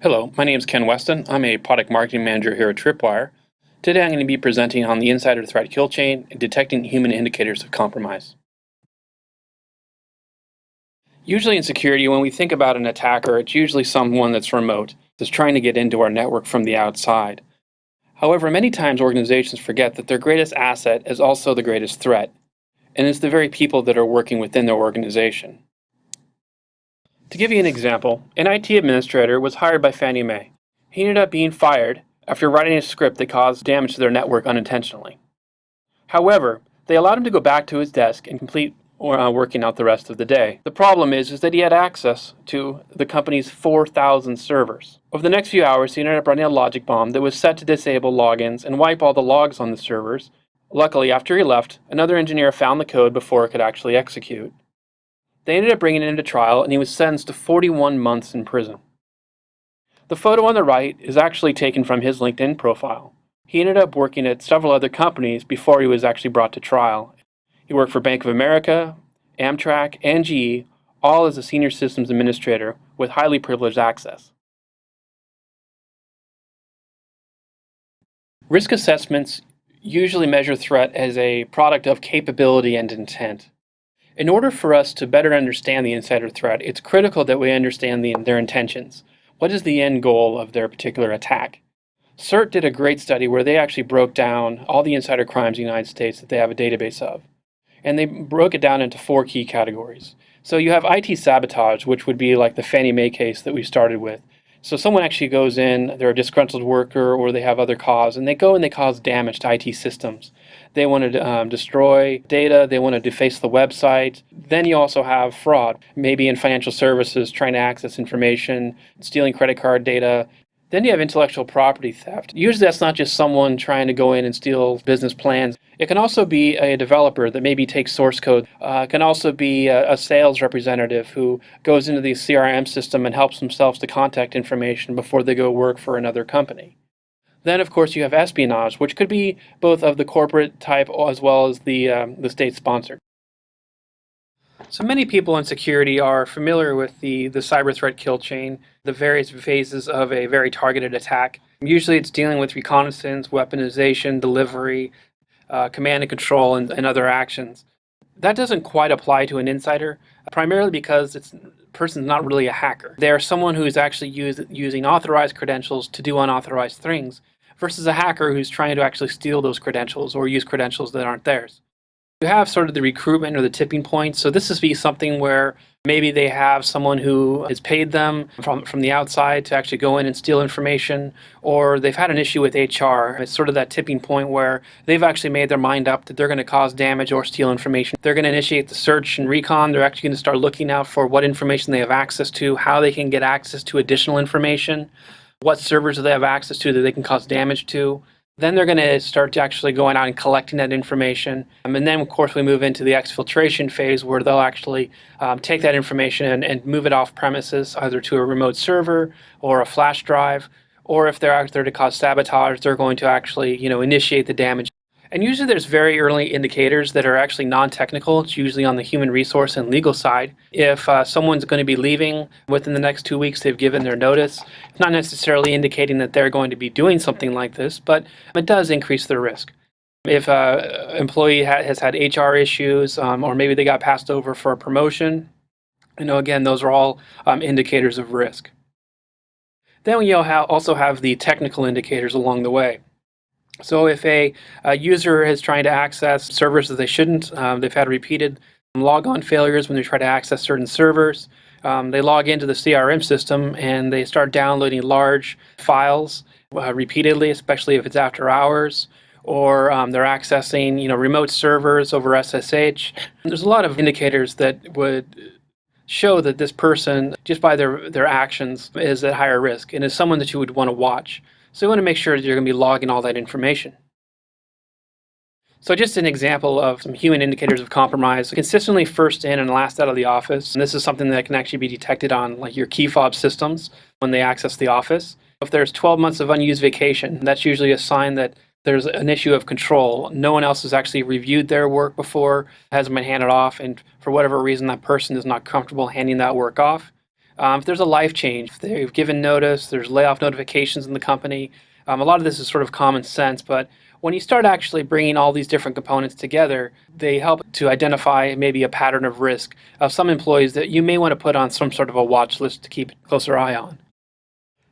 Hello, my name is Ken Westin. I'm a product marketing manager here at Tripwire. Today I'm going to be presenting on the insider threat kill chain and detecting human indicators of compromise. Usually in security, when we think about an attacker, it's usually someone that's remote, that's trying to get into our network from the outside. However, many times organizations forget that their greatest asset is also the greatest threat, and it's the very people that are working within their organization. To give you an example, an IT administrator was hired by Fannie Mae. He ended up being fired after writing a script that caused damage to their network unintentionally. However, they allowed him to go back to his desk and complete uh, working out the rest of the day. The problem is, is that he had access to the company's 4,000 servers. Over the next few hours, he ended up running a logic bomb that was set to disable logins and wipe all the logs on the servers. Luckily, after he left, another engineer found the code before it could actually execute. They ended up bringing him to trial, and he was sentenced to 41 months in prison. The photo on the right is actually taken from his LinkedIn profile. He ended up working at several other companies before he was actually brought to trial. He worked for Bank of America, Amtrak, and GE, all as a senior systems administrator with highly privileged access. Risk assessments usually measure threat as a product of capability and intent. In order for us to better understand the insider threat, it's critical that we understand the, their intentions. What is the end goal of their particular attack? CERT did a great study where they actually broke down all the insider crimes in the United States that they have a database of. And they broke it down into four key categories. So you have IT sabotage, which would be like the Fannie Mae case that we started with. So someone actually goes in, they're a disgruntled worker or they have other cause, and they go and they cause damage to IT systems. They want to um, destroy data, they want to deface the website. Then you also have fraud, maybe in financial services, trying to access information, stealing credit card data, then you have intellectual property theft. Usually that's not just someone trying to go in and steal business plans. It can also be a developer that maybe takes source code. Uh, it can also be a, a, sales representative who goes into the CRM system and helps themselves to contact information before they go work for another company. Then, of course, you have espionage, which could be both of the corporate type as well as the, um, the state sponsored. So many people in security are familiar with the, the cyber threat kill chain, the various phases of a very targeted attack. Usually it's dealing with reconnaissance, weaponization, delivery, uh, command and control, and, and other actions. That doesn't quite apply to an insider, primarily because it's person's not really a hacker. They're someone who's actually use, using authorized credentials to do unauthorized things versus a hacker who's trying to actually steal those credentials or use credentials that aren't theirs. You have sort of the recruitment or the tipping point. So this is be something where maybe they have someone who has paid them from, from the outside to actually go in and steal information, or they've had an issue with HR. It's sort of that tipping point where they've actually made their mind up that they're going to cause damage or steal information. They're going to initiate the search and recon. They're actually going to start looking out for what information they have access to, how they can get access to additional information, what servers do they have access to that they can cause damage to. Then they're going to start to actually going out and collecting that information. Um, and then, of course, we move into the exfiltration phase where they'll actually um, take that information and, and move it off premises, either to a remote server or a flash drive. Or if they're out there to cause sabotage, they're going to actually, you know, initiate the damage and usually there's very early indicators that are actually non-technical. It's usually on the human resource and legal side. If uh, someone's going to be leaving within the next two weeks, they've given their notice. It's not necessarily indicating that they're going to be doing something like this, but it does increase their risk. If an employee ha has had HR issues, um, or maybe they got passed over for a promotion, you know, again, those are all um, indicators of risk. Then we also have the technical indicators along the way. So if a, a, user is trying to access servers that they shouldn't, um, they've had repeated logon failures when they try to access certain servers, um, they log into the CRM system and they start downloading large files uh, repeatedly, especially if it's after hours, or um, they're accessing you know remote servers over SSH. There's a lot of indicators that would show that this person, just by their, their actions, is at higher risk and is someone that you would want to watch. So you want to make sure that you're going to be logging all that information. So just an example of some human indicators of compromise, consistently first in and last out of the office. And this is something that can actually be detected on like your key fob systems when they access the office. If there's 12 months of unused vacation, that's usually a sign that there's an issue of control. No one else has actually reviewed their work before, hasn't been handed off, and for whatever reason that person is not comfortable handing that work off. Um, if there's a life change, if they've given notice, there's layoff notifications in the company. Um, a lot of this is sort of common sense, but when you start actually bringing all these different components together, they help to identify maybe a pattern of risk of some employees that you may want to put on some sort of a watch list to keep a closer eye on.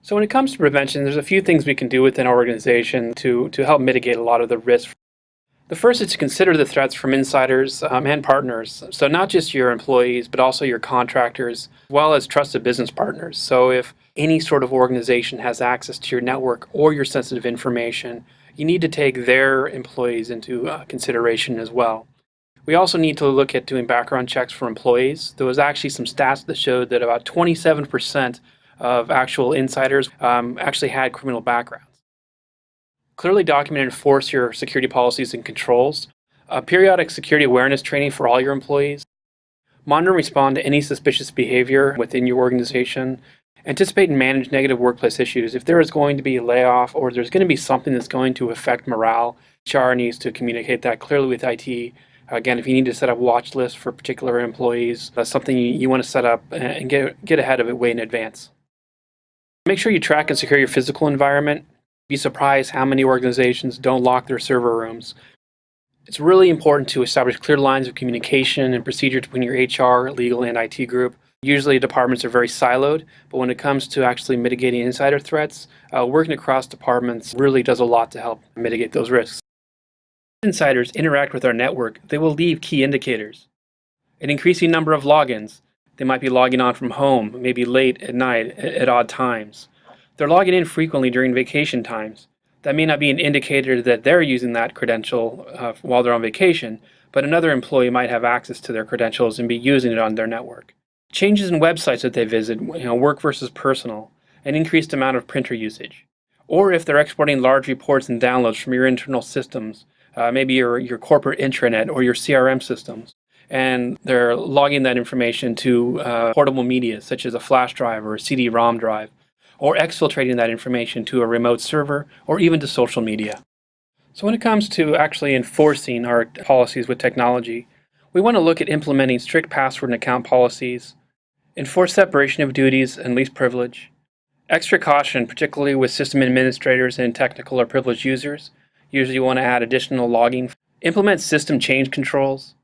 So when it comes to prevention, there's a few things we can do within our organization to, to help mitigate a lot of the risk. The first is to consider the threats from insiders um, and partners. So not just your employees, but also your contractors, as well as trusted business partners. So if any sort of organization has access to your network or your sensitive information, you need to take their employees into uh, consideration as well. We also need to look at doing background checks for employees. There was actually some stats that showed that about 27% of actual insiders um, actually had criminal backgrounds. Clearly document and enforce your security policies and controls. Uh, periodic security awareness training for all your employees. Monitor and respond to any suspicious behavior within your organization. Anticipate and manage negative workplace issues. If there is going to be a layoff or there's going to be something that's going to affect morale, HR needs to communicate that clearly with IT. Again, if you need to set up watch lists for particular employees, that's something you, you want to set up and get, get ahead of it way in advance. Make sure you track and secure your physical environment. Be surprised how many organizations don't lock their server rooms. It's really important to establish clear lines of communication and procedure between your HR, legal, and IT group. Usually departments are very siloed, but when it comes to actually mitigating insider threats, uh, working across departments really does a lot to help mitigate those risks. Insiders interact with our network, they will leave key indicators. An increasing number of logins. They might be logging on from home, maybe late at night at, odd times. They're logging in frequently during vacation times. That may not be an indicator that they're using that credential uh, while they're on vacation, but another employee might have access to their credentials and be using it on their network. Changes in websites that they visit, you know, work versus personal, an increased amount of printer usage. Or if they're exporting large reports and downloads from your internal systems, uh, maybe your, your corporate intranet or your CRM systems, and they're logging that information to uh, portable media such as a flash drive or a CD-ROM drive, or exfiltrating that information to a remote server or even to social media. So when it comes to actually enforcing our policies with technology, we want to look at implementing strict password and account policies, enforce separation of duties and least privilege, extra caution, particularly with system administrators and technical or privileged users. Usually you want to add additional logging. Implement system change controls.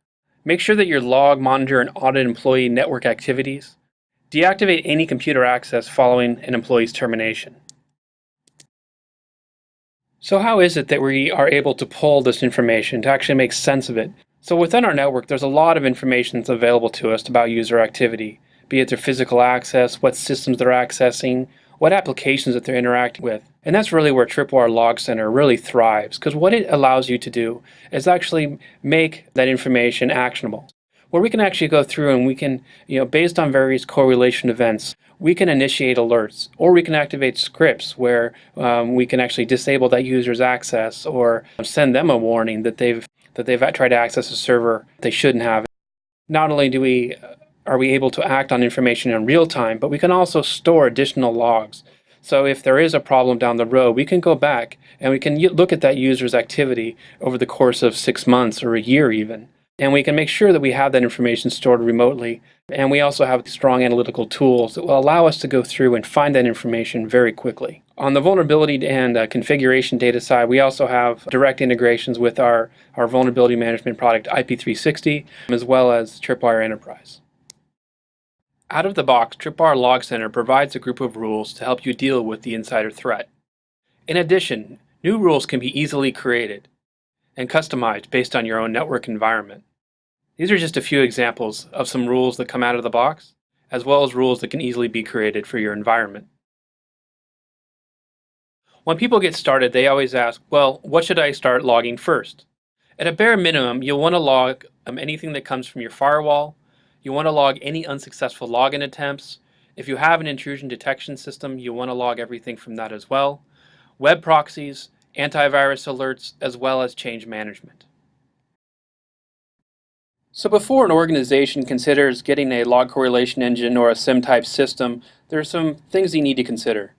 Make sure that your log, monitor, and audit employee network activities. Deactivate any computer access following an employee's termination. So how is it that we are able to pull this information to actually make sense of it? So within our network, there's a lot of information that's available to us about user activity be it their physical access, what systems they're accessing, what applications that they're interacting with. And that's really where Tripwire Log Center really thrives because what it allows you to do is actually make that information actionable. Where we can actually go through and we can, you know, based on various correlation events, we can initiate alerts or we can activate scripts where um, we can actually disable that user's access or send them a warning that they've that they've tried to access a server they shouldn't have. Not only do we are we able to act on information in real time, but we can also store additional logs. So if there is a problem down the road, we can go back and we can look at that user's activity over the course of six months or a year even. And we can make sure that we have that information stored remotely. And we also have strong analytical tools that will allow us to go through and find that information very quickly. On the vulnerability and uh, configuration data side, we also have direct integrations with our, our vulnerability management product IP360, as well as Tripwire Enterprise. Out of the box, Tripwire Log Center provides a group of rules to help you deal with the insider threat. In addition, new rules can be easily created and customized based on your own network environment. These are just a few examples of some rules that come out of the box, as well as rules that can easily be created for your environment. When people get started, they always ask, well, what should I start logging first? At a bare minimum, you'll want to log um, anything that comes from your firewall, you want to log any unsuccessful login attempts. If you have an intrusion detection system, you want to log everything from that as well. Web proxies, antivirus alerts, as well as change management. So before an organization considers getting a log correlation engine or a SIEM-type system, there are some things you need to consider.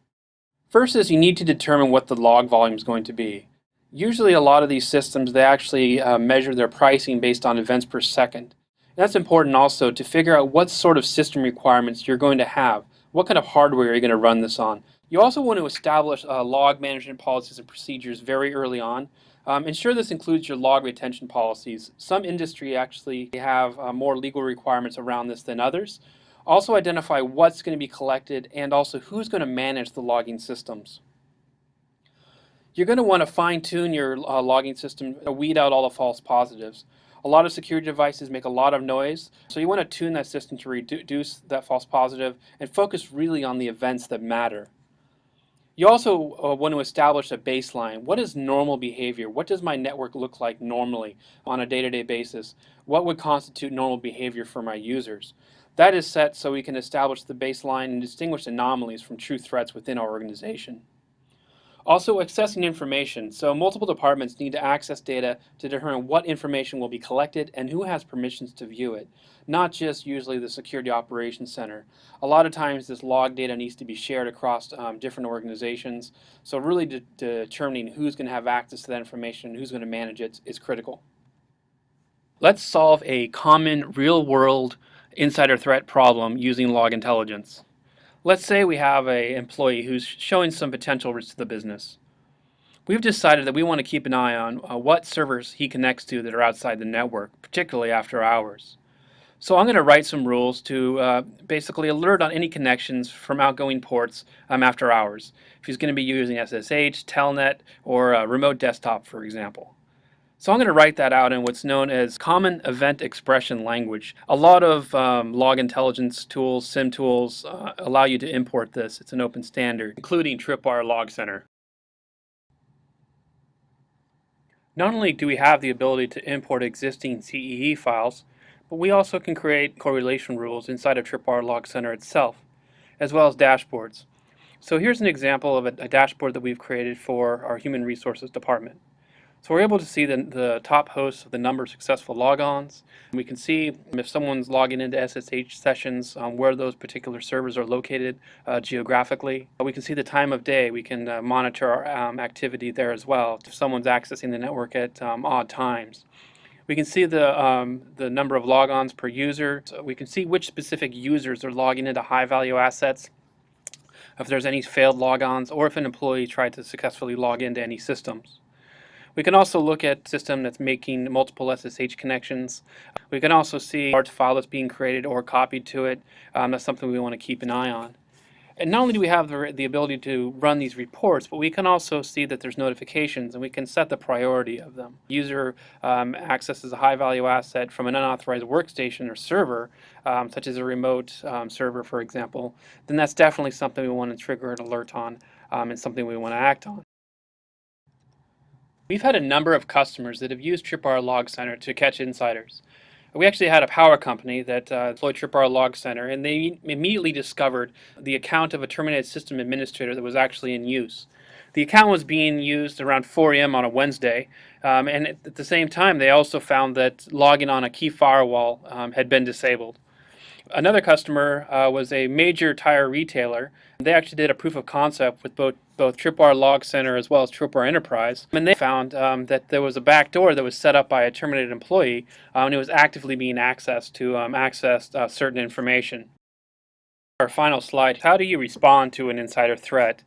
First is you need to determine what the log volume is going to be. Usually a lot of these systems, they actually uh, measure their pricing based on events per second. That's important also to figure out what sort of system requirements you're going to have What kind of hardware are you going to run this on? You also want to establish uh, log management policies and procedures very early on. Um, ensure this includes your log retention policies. Some industry actually have uh, more legal requirements around this than others. Also identify what's going to be collected and also who's going to manage the logging systems. You're going to want to fine tune your uh, logging system, weed out all the false positives. A lot of security devices make a lot of noise, so you want to tune that system to reduce that false positive and focus really on the events that matter. You also uh, want to establish a baseline. What is normal behavior? What does my network look like normally on a day-to-day -day basis? What would constitute normal behavior for my users? That is set so we can establish the baseline and distinguish anomalies from true threats within our organization. Also accessing information. So multiple departments need to access data to determine what information will be collected and who has permissions to view it. Not just usually the Security Operations Center. A lot of times this log data needs to be shared across um, different organizations. So really de determining who's going to have access to that information and who's going to manage it is critical. Let's solve a common real-world insider threat problem using log intelligence. Let's say we have an employee who's showing some potential risk to the business. We've decided that we want to keep an eye on uh, what servers he connects to that are outside the network, particularly after hours. So I'm going to write some rules to uh, basically alert on any connections from outgoing ports um, after hours. If he's going to be using SSH, Telnet, or a remote desktop, for example. So I'm going to write that out in what's known as Common Event Expression Language. A lot of um, log intelligence tools, SIEM tools, uh, allow you to import this. It's an open standard, including Tripwire Log Center. Not only do we have the ability to import existing CEE files, but we also can create correlation rules inside of Tripwire Log Center itself, as well as dashboards. So here's an example of a, a dashboard that we've created for our Human Resources Department. So we're able to see the, the top hosts of the number of successful logons. We can see if someone's logging into SSH sessions, um, where those particular servers are located uh, geographically. We can see the time of day. We can uh, monitor our um, activity there as well. If someone's accessing the network at um, odd times. We can see the, um, the number of logons per user. So we can see which specific users are logging into high value assets if there's any failed logons or if an employee tried to successfully log into any systems. We can also look at system that's making multiple SSH connections. We can also see large file that's being created or copied to it. Um, that's something we want to keep an eye on. And not only do we have the, the ability to run these reports, but we can also see that there's notifications and we can set the priority of them. User um, accesses a high value asset from an unauthorized workstation or server, um, such as a remote um, server, for example, then that's definitely something we want to trigger an alert on um, and something we want to act on. We've had a number of customers that have used Tripwire Log Center to catch insiders. We actually had a power company that uh, deployed Tripwire Log Center, and they immediately discovered the account of a terminated system administrator that was actually in use. The account was being used around 4 a.m. on a Wednesday, um, and at the same time, they also found that logging on a key firewall um, had been disabled. Another customer uh, was a major tire retailer. They actually did a proof of concept with both both Tripwire Log Center as well as Tripwire Enterprise, and they found um, that there was a back door that was set up by a terminated employee, um, and it was actively being accessed to um, access uh, certain information. Our final slide, how do you respond to an insider threat?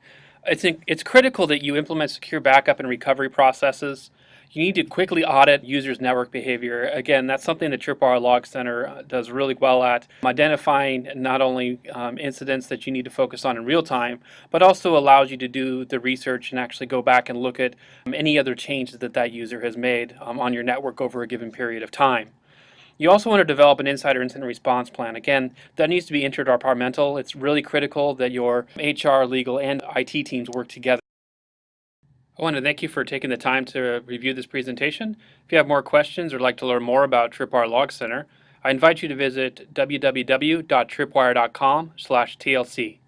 It's, in, it's critical that you implement secure backup and recovery processes you need to quickly audit users' network behavior. Again, that's something that Tripwire Log Center uh, does really well at, identifying not only um, incidents that you need to focus on in real time, but also allows you to do the research and actually go back and look at um, any other changes that that user has made um, on your network over a given period of time. You also want to develop an insider incident response plan. Again, that needs to be interdepartmental. It's really critical that your HR, legal, and IT teams work together. I want to thank you for taking the time to review this presentation. If you have more questions or like to learn more about Tripwire Log Center, I invite you to visit www.tripwire.com/tlc.